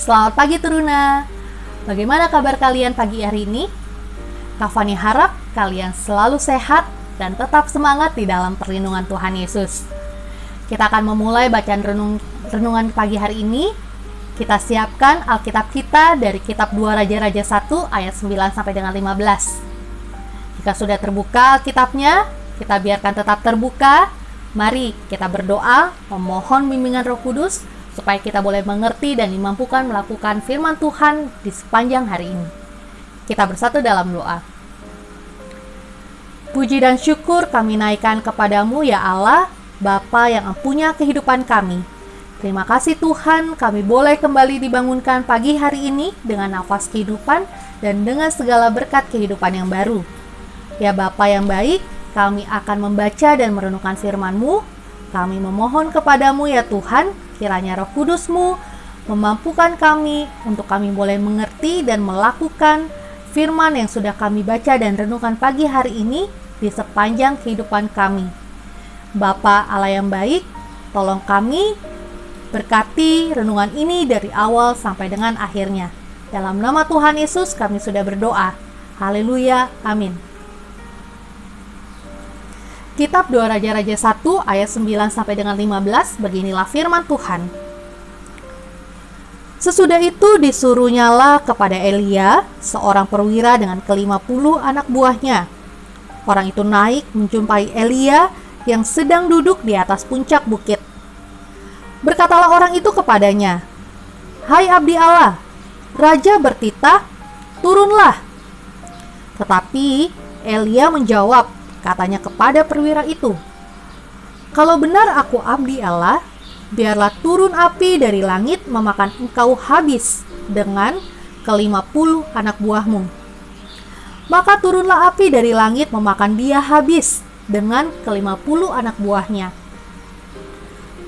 Selamat pagi Teruna. Bagaimana kabar kalian pagi hari ini? Kavani harap kalian selalu sehat dan tetap semangat di dalam perlindungan Tuhan Yesus. Kita akan memulai bacaan renung, renungan pagi hari ini. Kita siapkan Alkitab kita dari kitab 2 Raja-Raja 1 ayat 9 sampai dengan 15. Jika sudah terbuka Alkitabnya, kita biarkan tetap terbuka. Mari kita berdoa memohon bimbingan Roh Kudus supaya kita boleh mengerti dan dimampukan melakukan firman Tuhan di sepanjang hari ini. Kita bersatu dalam doa. Puji dan syukur kami naikkan kepadamu ya Allah, Bapa yang empunya kehidupan kami. Terima kasih Tuhan, kami boleh kembali dibangunkan pagi hari ini dengan nafas kehidupan dan dengan segala berkat kehidupan yang baru. Ya Bapa yang baik, kami akan membaca dan merenungkan firman-Mu. Kami memohon kepadamu ya Tuhan, Kiranya roh kudusmu memampukan kami untuk kami boleh mengerti dan melakukan firman yang sudah kami baca dan renungkan pagi hari ini di sepanjang kehidupan kami. Bapa Allah yang baik, tolong kami berkati renungan ini dari awal sampai dengan akhirnya. Dalam nama Tuhan Yesus kami sudah berdoa. Haleluya. Amin. Kitab 2 Raja-Raja 1 ayat 9 sampai dengan 15 beginilah firman Tuhan. Sesudah itu disuruhnyalah kepada Elia, seorang perwira dengan kelima puluh anak buahnya. Orang itu naik menjumpai Elia yang sedang duduk di atas puncak bukit. Berkatalah orang itu kepadanya, Hai abdi Allah, Raja bertitah, turunlah. Tetapi Elia menjawab, Katanya kepada perwira itu, Kalau benar aku abdi Allah, biarlah turun api dari langit memakan engkau habis dengan kelima puluh anak buahmu. Maka turunlah api dari langit memakan dia habis dengan kelima puluh anak buahnya.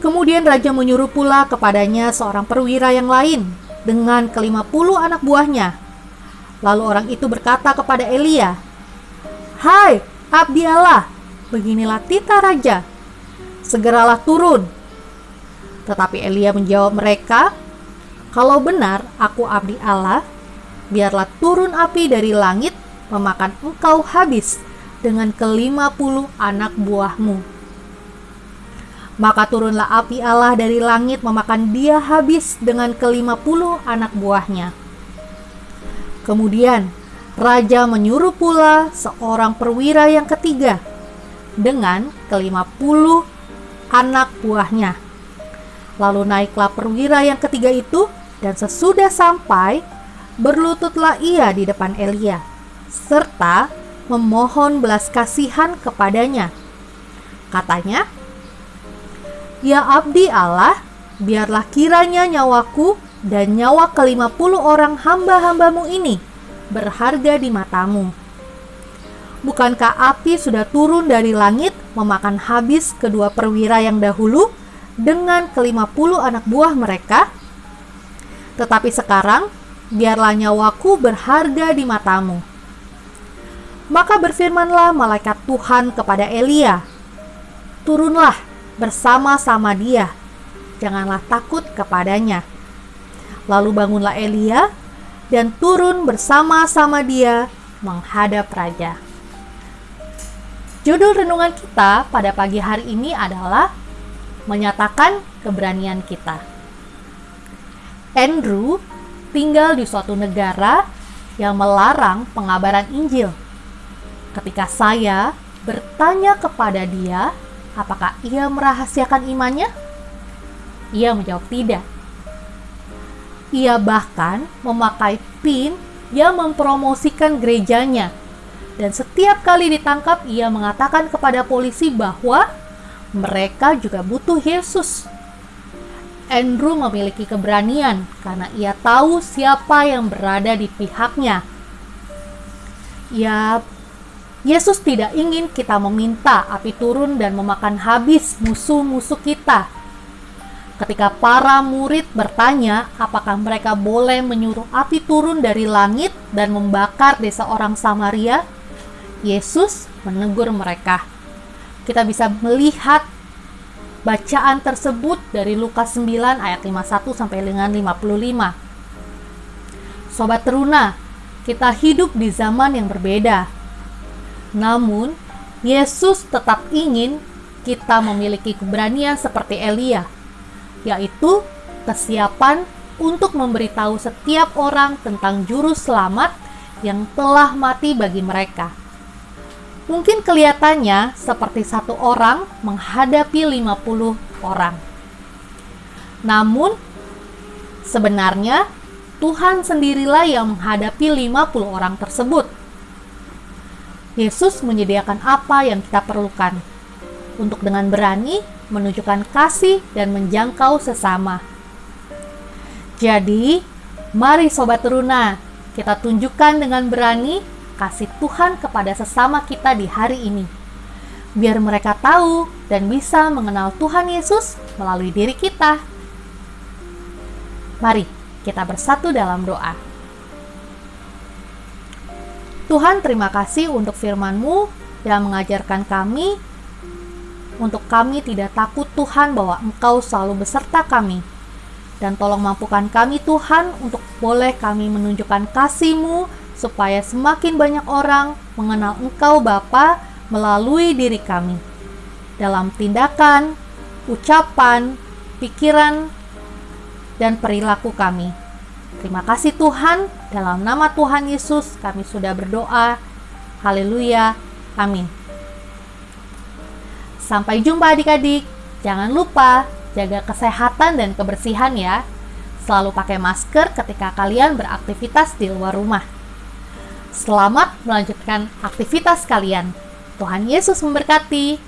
Kemudian raja menyuruh pula kepadanya seorang perwira yang lain dengan kelima puluh anak buahnya. Lalu orang itu berkata kepada Elia, Hai, Abdi Allah, beginilah tita raja. Segeralah turun. Tetapi Elia menjawab mereka, Kalau benar aku abdi Allah, biarlah turun api dari langit memakan engkau habis dengan kelima puluh anak buahmu. Maka turunlah api Allah dari langit memakan dia habis dengan kelima puluh anak buahnya. Kemudian Raja menyuruh pula seorang perwira yang ketiga dengan kelima puluh anak buahnya. Lalu naiklah perwira yang ketiga itu dan sesudah sampai berlututlah ia di depan Elia serta memohon belas kasihan kepadanya. Katanya, Ya abdi Allah, biarlah kiranya nyawaku dan nyawa kelima puluh orang hamba-hambamu ini berharga di matamu. Bukankah api sudah turun dari langit memakan habis kedua perwira yang dahulu dengan kelima puluh anak buah mereka? Tetapi sekarang, biarlah nyawaku berharga di matamu. Maka berfirmanlah malaikat Tuhan kepada Elia, Turunlah bersama-sama dia, janganlah takut kepadanya. Lalu bangunlah Elia dan turun bersama-sama dia menghadap raja. Judul renungan kita pada pagi hari ini adalah menyatakan keberanian kita. Andrew tinggal di suatu negara yang melarang pengabaran Injil. Ketika saya bertanya kepada dia, apakah ia merahasiakan imannya? Ia menjawab tidak. Ia bahkan memakai pin yang mempromosikan gerejanya. Dan setiap kali ditangkap, ia mengatakan kepada polisi bahwa mereka juga butuh Yesus. Andrew memiliki keberanian karena ia tahu siapa yang berada di pihaknya. Ya, Yesus tidak ingin kita meminta api turun dan memakan habis musuh-musuh kita Ketika para murid bertanya apakah mereka boleh menyuruh api turun dari langit dan membakar desa orang Samaria, Yesus menegur mereka. Kita bisa melihat bacaan tersebut dari Lukas 9 ayat 51 sampai dengan 55. Sobat Teruna, kita hidup di zaman yang berbeda. Namun, Yesus tetap ingin kita memiliki keberanian seperti Elia, yaitu kesiapan untuk memberitahu setiap orang tentang juru selamat yang telah mati bagi mereka. Mungkin kelihatannya seperti satu orang menghadapi 50 orang. Namun, sebenarnya Tuhan sendirilah yang menghadapi 50 orang tersebut. Yesus menyediakan apa yang kita perlukan untuk dengan berani menunjukkan kasih dan menjangkau sesama. Jadi, mari sobat teruna, kita tunjukkan dengan berani kasih Tuhan kepada sesama kita di hari ini. Biar mereka tahu dan bisa mengenal Tuhan Yesus melalui diri kita. Mari kita bersatu dalam doa. Tuhan terima kasih untuk firman-Mu yang mengajarkan kami untuk kami tidak takut Tuhan bahwa Engkau selalu beserta kami dan tolong mampukan kami Tuhan untuk boleh kami menunjukkan kasih-Mu supaya semakin banyak orang mengenal Engkau Bapa melalui diri kami. Dalam tindakan, ucapan, pikiran, dan perilaku kami. Terima kasih Tuhan, dalam nama Tuhan Yesus kami sudah berdoa. Haleluya. Amin. Sampai jumpa adik-adik. Jangan lupa Jaga kesehatan dan kebersihan ya. Selalu pakai masker ketika kalian beraktivitas di luar rumah. Selamat melanjutkan aktivitas kalian. Tuhan Yesus memberkati.